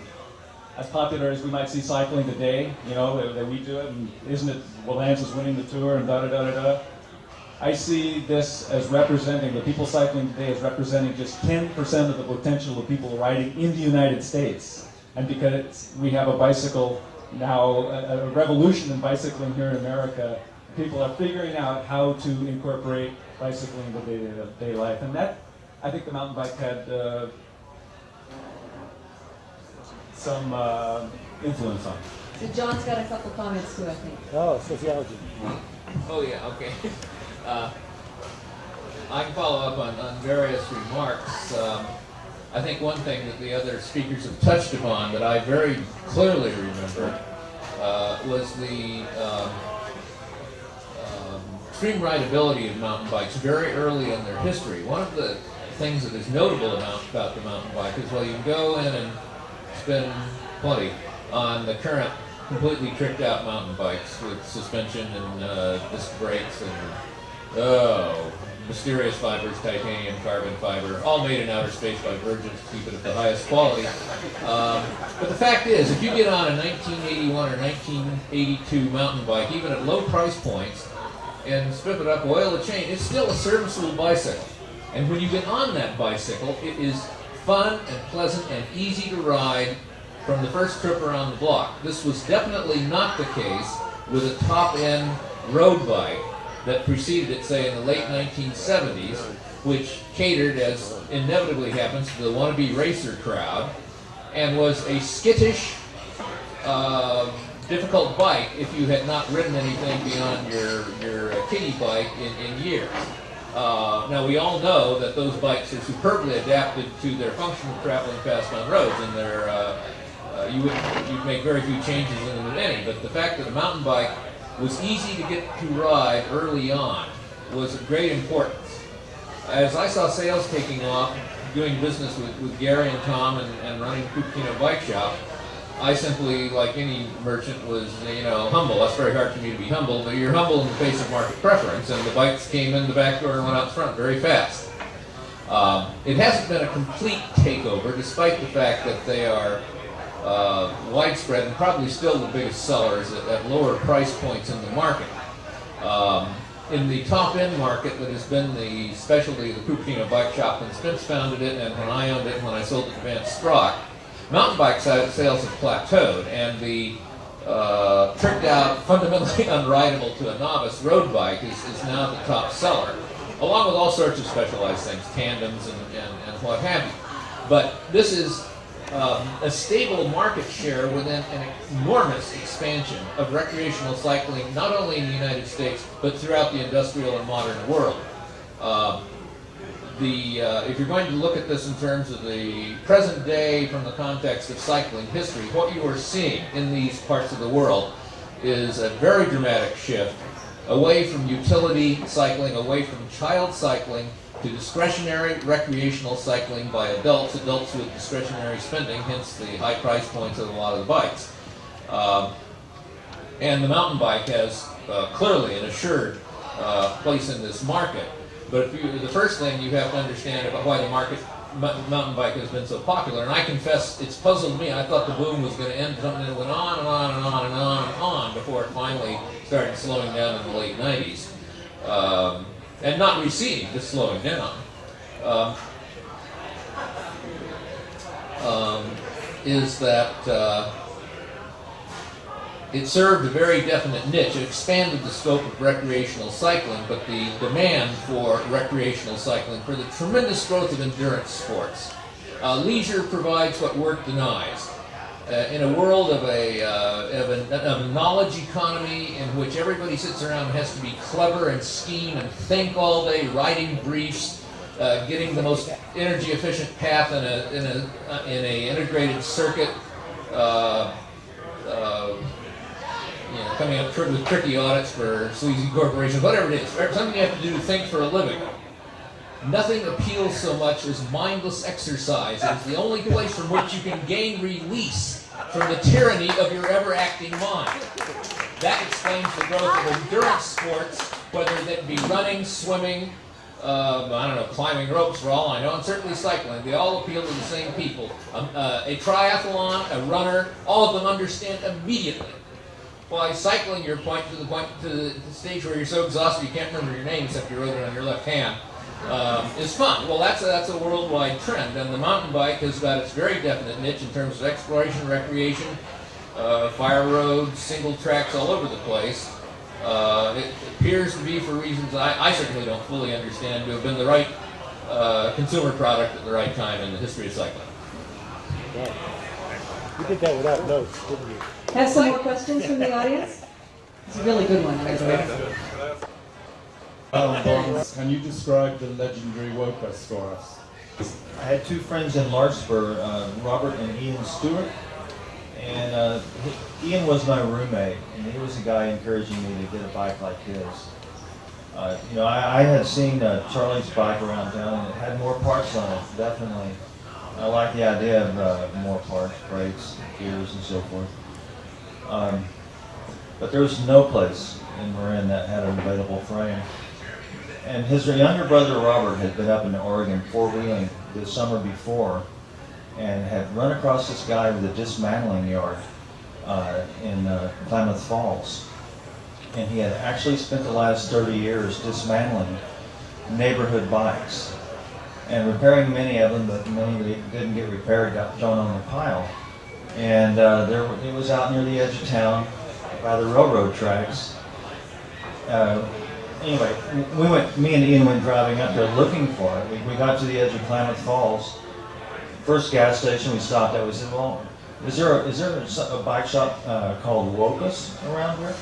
as popular as we might see cycling today, you know, that, that we do it, and isn't it, well, Lance is winning the tour and da da da da da. I see this as representing, the people cycling today as representing just 10% of the potential of people riding in the United States. And because we have a bicycle now, a, a revolution in bicycling here in America, people are figuring out how to incorporate bicycling into day-to-day life. And that, I think the mountain bike had uh, some uh, influence on. So John's got a couple comments too, I think. Oh, sociology. Oh, yeah, okay. Uh, I can follow up on, on various remarks. Um, I think one thing that the other speakers have touched upon that I very clearly remember uh, was the um, um, extreme rideability of mountain bikes very early in their history. One of the things that is notable about, the mountain bike is, well, you can go in and spend plenty on the current completely tricked out mountain bikes with suspension and uh, disc brakes and oh, mysterious fibers, titanium, carbon fiber, all made in outer space by Virgin to keep it at the highest quality. Um, but the fact is, if you get on a 1981 or 1982 mountain bike, even at low price points, and strip it up, oil the chain, it's still a serviceable bicycle. And when you get on that bicycle, it is fun and pleasant and easy to ride from the first trip around the block. This was definitely not the case with a top-end road bike that preceded it, say, in the late 1970s, which catered, as inevitably happens, to the wannabe racer crowd, and was a skittish, uh, difficult bike if you had not ridden anything beyond your, your uh, kiddie bike in, in years. Uh, now we all know that those bikes are superbly adapted to their function of traveling fast on roads, and they're uh, uh, you would you'd make very few changes in them at any. But the fact that a mountain bike was easy to get to ride early on was of great importance. As I saw sales taking off, doing business with, with Gary and Tom and, and running Cupertino Bike Shop, I simply, like any merchant, was you know humble. That's very hard for me to be humble, but you're humble in the face of market preference, and the bikes came in the back door and went out front very fast. Um, it hasn't been a complete takeover, despite the fact that they are uh, widespread and probably still the biggest sellers at, at lower price points in the market. Um, in the top end market that has been the specialty of the Cupertino Bike Shop when Spence founded it and when I owned it and when I sold it to Vance Sprock, mountain bike sales have plateaued and the uh, tricked out, fundamentally unrideable to a novice road bike is, is now the top seller, along with all sorts of specialized things, tandems and, and, and what have you. But this is um, a stable market share within an enormous expansion of recreational cycling, not only in the United States, but throughout the industrial and modern world. Um, the uh, if you're going to look at this in terms of the present day from the context of cycling history, what you are seeing in these parts of the world is a very dramatic shift away from utility cycling, away from child cycling, to discretionary recreational cycling by adults, adults with discretionary spending, hence the high price points of a lot of the bikes. Um, and the mountain bike has uh, clearly an assured uh, place in this market. But you, the first thing you have to understand about why the market mountain bike has been so popular, and I confess it's puzzled me. I thought the boom was going to end something that went on and on and on and on and on before it finally started slowing down in the late 90s. Um, and not receding, just slowing down. Um, um, is that uh, it served a very definite niche. It expanded the scope of recreational cycling, but the demand for recreational cycling, for the tremendous growth of endurance sports. Uh, leisure provides what work denies. Uh, in a world of a, uh, of, a, of a knowledge economy in which everybody sits around and has to be clever and scheme and think all day, writing briefs, uh, getting the most energy efficient path in a, in a, uh, in a integrated circuit, uh, uh, you know, coming up with tricky audits for sleazy corporations, whatever it is, something you have to do to think for a living. Nothing appeals so much as mindless exercise. It's the only place from which you can gain release from the tyranny of your ever-acting mind. That explains the growth of endurance sports, whether that be running, swimming, uh, I don't know, climbing ropes for all I know, and certainly cycling. They all appeal to the same people. Um, uh, a triathlon, a runner, all of them understand immediately why cycling your point to the point to the stage where you're so exhausted you can't remember your name except you wrote it on your left hand um, is fun. Well, that's a, that's a worldwide trend, and the mountain bike has got its very definite niche in terms of exploration, recreation, uh, fire roads, single tracks all over the place. Uh, it appears to be, for reasons I, I, certainly don't fully understand, to have been the right uh, consumer product at the right time in the history of cycling. Yeah. You did that without notes, didn't you? Have some more questions from the audience? It's a really good one, by the. Can you describe the legendary Wokus for us? I had two friends in Larkspur, uh, Robert and Ian Stewart. And uh, Ian was my roommate, and he was the guy encouraging me to get a bike like his. Uh, you know, I, I had seen uh, Charlie's bike around town, and it had more parts on it, definitely. I like the idea of uh, more parts, brakes, gears, and so forth. Um, but there was no place in Marin that had an available frame and his younger brother Robert had been up in Oregon four-wheeling the summer before and had run across this guy with a dismantling yard uh, in uh, Klamath Falls. And he had actually spent the last 30 years dismantling neighborhood bikes and repairing many of them, but many that didn't get repaired got thrown on the pile. And uh, there, it was out near the edge of town by the railroad tracks. Uh, anyway, we went, me and Ian went driving up there looking for it. We, we got to the edge of Klamath Falls. First gas station we stopped at, we said, well, is there a, is there a, bike shop uh, called Wokus around here?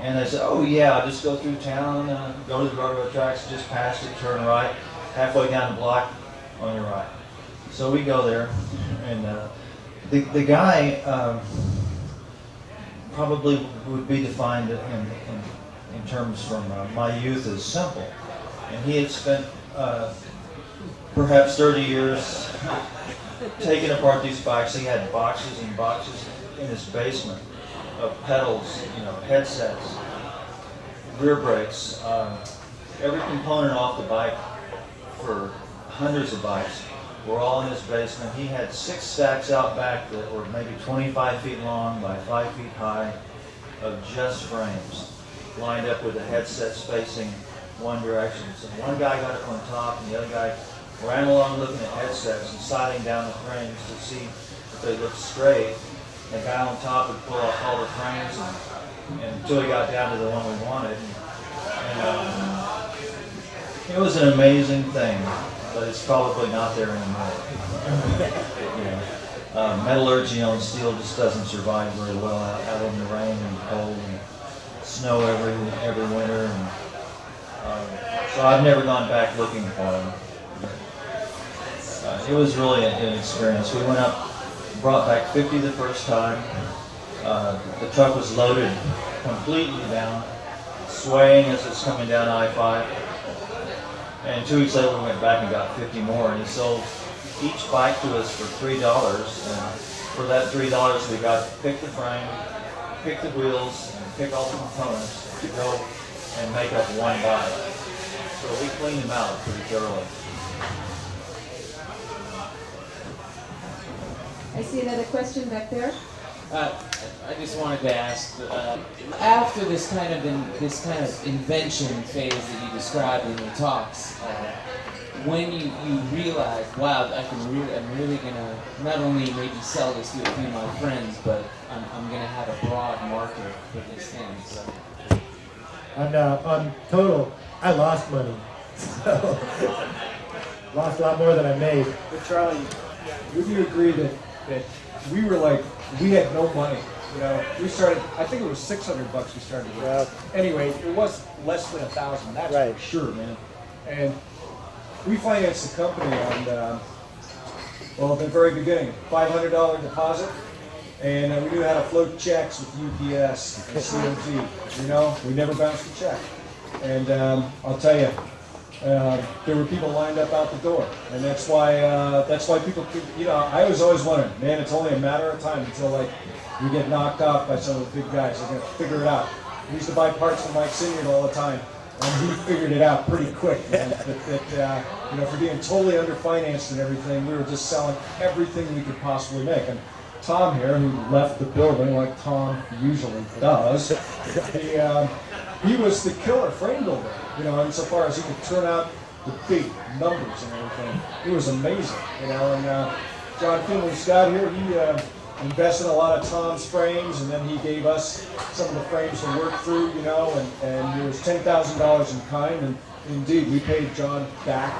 And they said, oh yeah, I'll just go through town, uh, go to the railroad tracks, just past it, turn right, halfway down the block, on your right. So we go there, and uh, the, the guy um, probably would be defined in, in in terms from uh, my youth is simple. And he had spent uh, perhaps 30 years taking apart these bikes. He had boxes and boxes in his basement of pedals, you know, headsets, rear brakes, um, every component off the bike for hundreds of bikes were all in his basement. He had six stacks out back that were maybe 25 feet long by 5 feet high of just frames lined up with the headsets facing one direction. So one guy got it on top and the other guy ran along looking at headsets and sighting down the frames to see if they looked straight. The guy on top would pull off all the frames and, and until he got down to the one we wanted. And, um, it was an amazing thing, but it's probably not there anymore. you know, uh, metallurgy on steel just doesn't survive very well out, out in the rain and cold. And, snow every every winter, and um, so I've never gone back looking for them. it was really an, an experience. We went up, brought back 50 the first time. Uh, the truck was loaded completely down, swaying as it's coming down I-5. And two weeks later, we went back and got 50 more, and he sold each bike to us for three dollars. And for that three dollars, we got to pick the frame, pick the wheels, and pick all the components to go and make up one bike. So we cleaned them out pretty thoroughly. I see another question back there. Uh, I just wanted to ask, uh, after this kind of in, this kind of invention phase that you described in your talks, uh, when you, you realize, wow, I can really, I'm really gonna not only maybe sell this to a few of my friends, but I'm, I'm gonna have a broad market for these things. On, uh, on total, I lost money. So, lost a lot more than I made. But Charlie, would you agree that, that we were like, we had no money? You know, we started, I think it was 600 bucks we started with. Anyway, it was less than a thousand, that's for sure, man. And we financed the company on, uh, well, at the very beginning, $500 deposit. And uh, we knew how to float checks with UPS and COG. You know, we never bounced a check. And um, I'll tell you, uh, there were people lined up out the door, and that's why uh, that's why people, you know, I was always wondering, man, it's only a matter of time until like we get knocked off by some of the big guys. They're gonna figure it out. We used to buy parts from Mike Sinyard all the time, and he figured it out pretty quick. That, that uh, you know, for being totally underfinanced and everything, we were just selling everything we could possibly make. And Tom here, who left the building like Tom usually does, he, uh, he was the killer frame builder, you know, insofar as he could turn out the big numbers and everything. It was amazing, you know, and uh, John Finley Scott here, he uh, invested in a lot of Tom's frames, and then he gave us some of the frames to work through, you know, and, and it was $10,000 in kind, and indeed, we paid John back.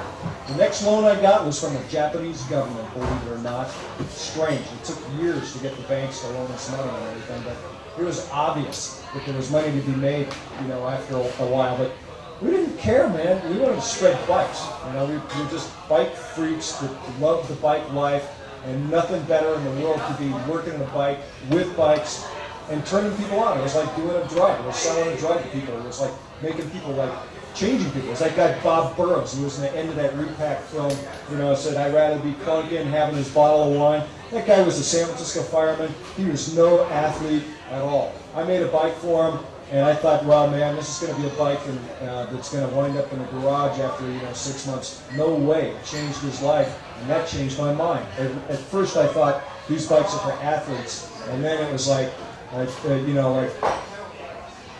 The next loan I got was from the Japanese government, believe it or not. Strange, it took years to get the banks to loan us money and everything, but it was obvious that there was money to be made, you know, after a while, but we didn't care, man. We wanted to spread bikes. You know, we, we were just bike freaks that loved the bike life, and nothing better in the world to be working the bike with bikes and turning people on. It was like doing a drug. It was selling a drug to people. It was like making people like changing people. It's like that Bob Burrows, who was in the end of that repack film, you know, said, I'd rather be clunking having his bottle of wine. That guy was a San Francisco fireman. He was no athlete at all. I made a bike for him, and I thought, well, man, this is going to be a bike and, uh, that's going to wind up in the garage after, you know, six months. No way. It changed his life, and that changed my mind. At, at first, I thought, these bikes are for athletes, and then it was like, like uh, you know, like,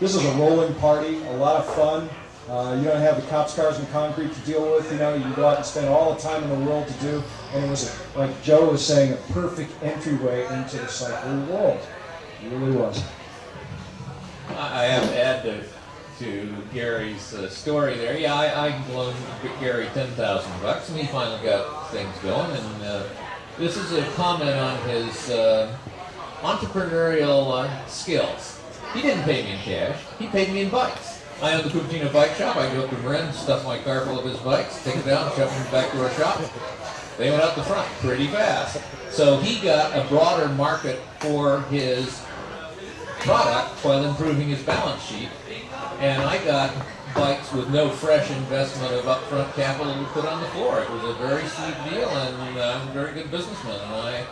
this is a rolling party, a lot of fun. Uh, you don't have the cops, cars, and concrete to deal with. You know, you go out and spend all the time in the world to do. And it was, like Joe was saying, a perfect entryway into the cycling world. It really was. I have to add to, to Gary's uh, story there. Yeah, I, I loaned Gary 10000 bucks, and he finally got things going. And uh, this is a comment on his uh, entrepreneurial uh, skills. He didn't pay me in cash. He paid me in bikes. I own the Cupertino Bike Shop. I go up to Marin, stuff my car full of his bikes, take it down, shove them back to our shop. They went out the front pretty fast. So he got a broader market for his product while improving his balance sheet. And I got bikes with no fresh investment of upfront capital to put on the floor. It was a very sweet deal, and I'm a very good businessman. And I,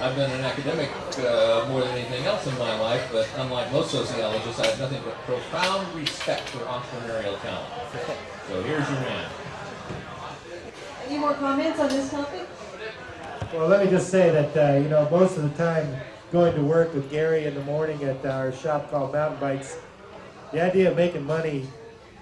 I've been an academic uh, more than anything else in my life, but unlike most sociologists, I have nothing but profound respect for entrepreneurial talent. So here's your man. Any more comments on this topic? Well, let me just say that, uh, you know, most of the time going to work with Gary in the morning at our shop called Mountain Bikes, the idea of making money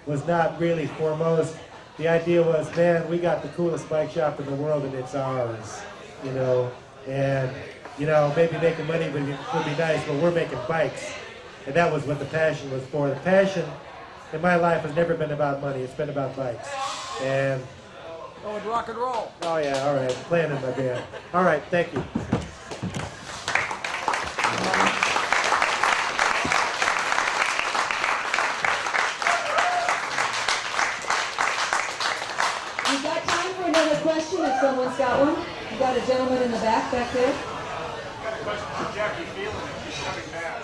was not really foremost. The idea was, man, we got the coolest bike shop in the world and it's ours, you know. And, you know, maybe making money would, would be nice, but we're making bikes. And that was what the passion was for. The passion in my life has never been about money. It's been about bikes. And Oh, and rock and roll. Oh yeah, all right. Playing in my band. All right, thank you. We've got time for another question. if someone's got one. You got a gentleman in the back back there.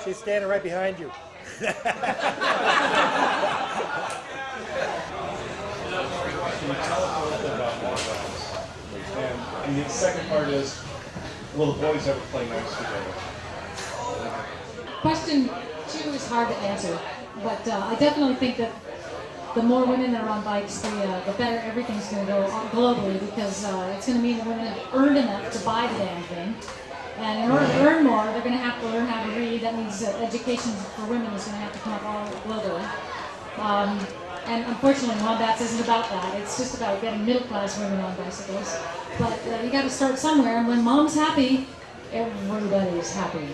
She's standing right behind you. And, and the second part is, will the boys ever play nice together? Question two is hard to answer, but uh, I definitely think that the more women that are on bikes, the, uh, the better everything's going to go globally because uh, it's going to mean that women have earned enough to buy the damn thing. And in order to earn more, they're going to have to learn how to read. That means that education for women is going to have to come up all globally. Um, and unfortunately, Wombats isn't about that. It's just about getting middle class women on bicycles. But uh, you got to start somewhere, and when mom's happy, everybody's happy.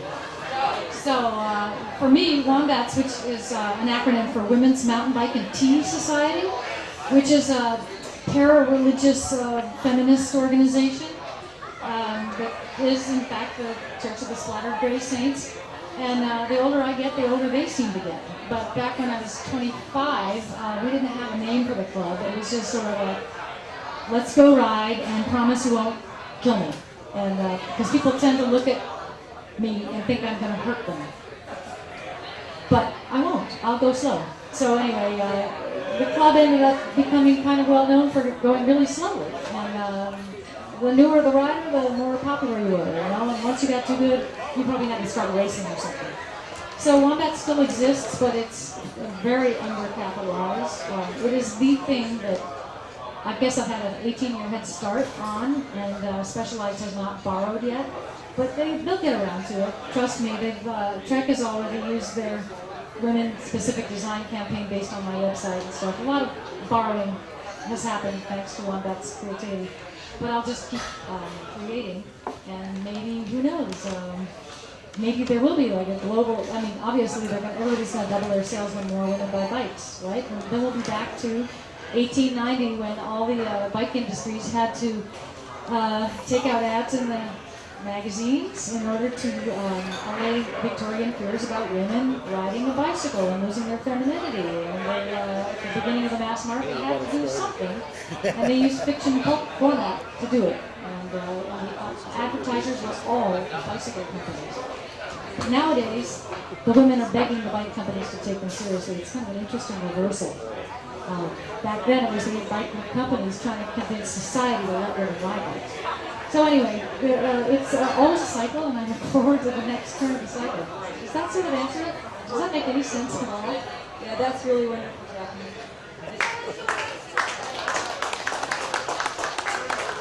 So uh, for me, Wombats, which is uh, an acronym for Women's Mountain Bike and Tea Society, which is a para-religious uh, feminist organization um, that is in fact the Church of the Splattered Gray Saints. And uh, the older I get, the older they seem to get. But back when I was 25, uh, we didn't have a name for the club. It was just sort of like, let's go ride and promise you won't kill me. And because people tend to look at me and think I'm going to hurt them. But I won't. I'll go slow. So anyway, uh, the club ended up becoming kind of well known for going really slowly. And um, the newer the rider, the more popular you were. You know, and once you got too good, you probably had to start racing or something. So Wombat still exists, but it's very undercapitalized. Um, it is the thing that I guess I've had an 18-year head start on, and uh, Specialized has not borrowed yet. But they, they'll get around to it. Trust me, they've, uh, Trek has already used their women-specific design campaign based on my website and stuff. A lot of borrowing has happened thanks to Wombat's creativity. But I'll just keep um, creating, and maybe, who knows, um, maybe there will be like a global, I mean, obviously they're gonna, everybody's going to double their sales when more women buy bikes, right? And then we'll be back to 1890 when all the uh, bike industries had to uh, take out ads in the magazines in order to um, allay Victorian fears about women riding a bicycle and losing their femininity. And they, uh, at the beginning of the mass market, had to do something, and they used fiction pulp format to do it. And uh, the advertisers were all bicycle companies. Nowadays, the women are begging the bike companies to take them seriously. It's kind of an interesting reversal. Uh, back then, it was the bike companies trying to convince society to let women ride bikes. So anyway, uh, it's uh, always a cycle, and I look forward to the next turn of the cycle. Does that sort of answer it? Does that make any sense at all? Yeah, that's really wonderful, Jacquie.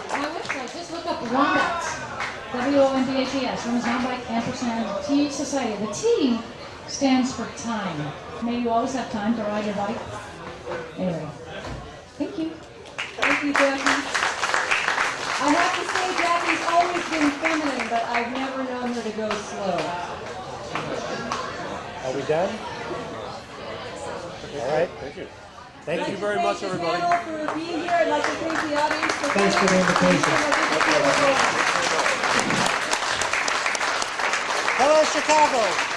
My website, just look up Wombats. W-O-M-B-A-T-S, Women's Mountain Bike and Tea Society. The T stands for time. May you always have time to ride your bike. Anyway, thank you. Thank you, Jacquie. I have to Jacquie's always been feminine, but I've never known her to go slow. Are we done? All right. Thank you. Thank I'd you very to much, thank the everybody. for being here. I'd like to thank the audience for Thanks for the invitation. Hello, Chicago.